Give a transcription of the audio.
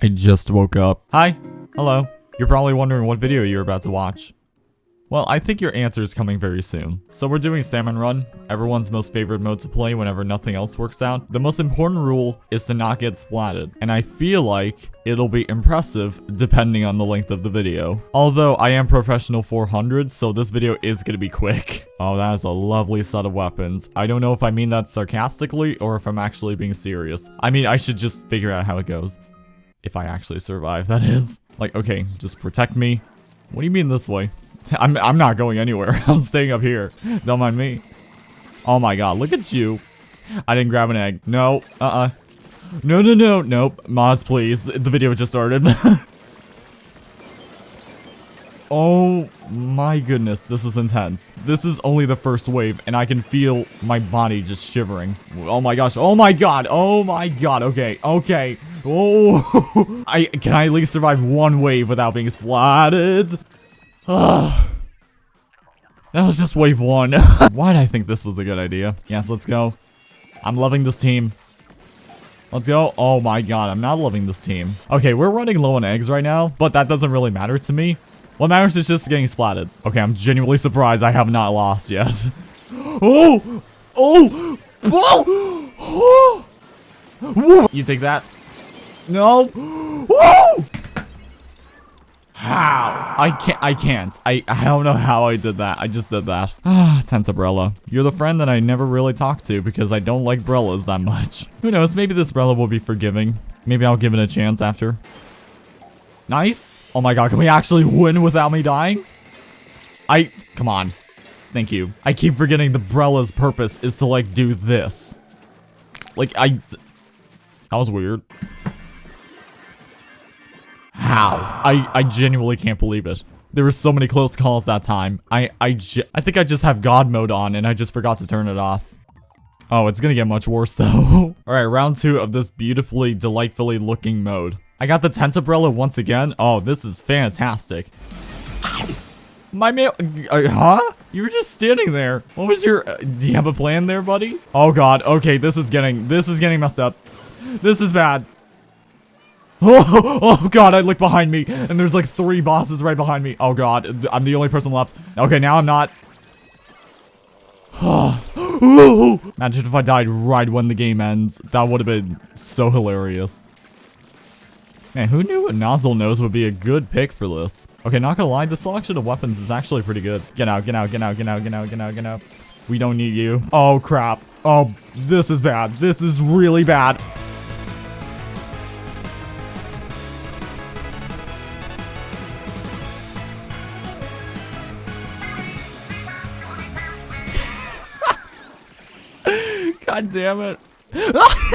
I just woke up. Hi. Hello. You're probably wondering what video you're about to watch. Well, I think your answer is coming very soon. So we're doing Salmon Run, everyone's most favorite mode to play whenever nothing else works out. The most important rule is to not get splatted, and I feel like it'll be impressive depending on the length of the video. Although I am Profreshional 400, so this video is gonna be quick. Oh, that is a lovely set of weapons. I don't know if I mean that sarcastically or if I'm actually being serious. I mean, I should just figure out how it goes. If I actually survive, that is. Like, okay, just protect me. What do you mean this way? I'm, I'm not going anywhere. I'm staying up here. Don't mind me. Oh my god, look at you. I didn't grab an egg. No, uh-uh. No, no, no, nope. Mods, please. The video just started. oh my goodness, this is intense. This is only the first wave, and I can feel my body just shivering. Oh my gosh, oh my god, oh my god, okay, okay. Oh, I can I at least survive one wave without being splatted? Ugh. That was just wave one. Why did I think this was a good idea? Yes, let's go. I'm loving this team. Let's go. Oh my god, I'm not loving this team. Okay, we're running low on eggs right now, but that doesn't really matter to me. What matters is just getting splatted. Okay, I'm genuinely surprised I have not lost yet. oh! Oh! Oh! oh! You take that. No! Woo! How? I can't, I can't. I, I don't know how I did that. I just did that. Ah, Tentabrella. You're the friend that I never really talk to because I don't like Brellas that much. Who knows, maybe this Brella will be forgiving. Maybe I'll give it a chance after. Nice. Oh my god, can we actually win without me dying? I, come on. Thank you. I keep forgetting the Brella's purpose is to like do this. Like, I, that was weird. How? I, I genuinely can't believe it. There were so many close calls that time. I, I, I think I just have God mode on and I just forgot to turn it off. Oh, it's gonna get much worse though. Alright, round two of this beautifully, delightfully looking mode. I got the Tentabrella once again. Oh, this is fantastic. My man, uh, huh? You were just standing there. What was your, uh, do you have a plan there, buddy? Oh god, okay, this is getting, this is getting messed up. This is bad. Oh, oh god, I look behind me, and there's like three bosses right behind me. Oh god, I'm the only person left. Okay, now I'm not. Imagine if I died right when the game ends. That would have been so hilarious. Man, who knew a Nozzlenose would be a good pick for this? Okay, not gonna lie, the selection of weapons is actually pretty good. Get out, get out, get out, get out, get out, get out, get out. We don't need you. Oh crap. Oh, this is bad. This is really bad. God damn it.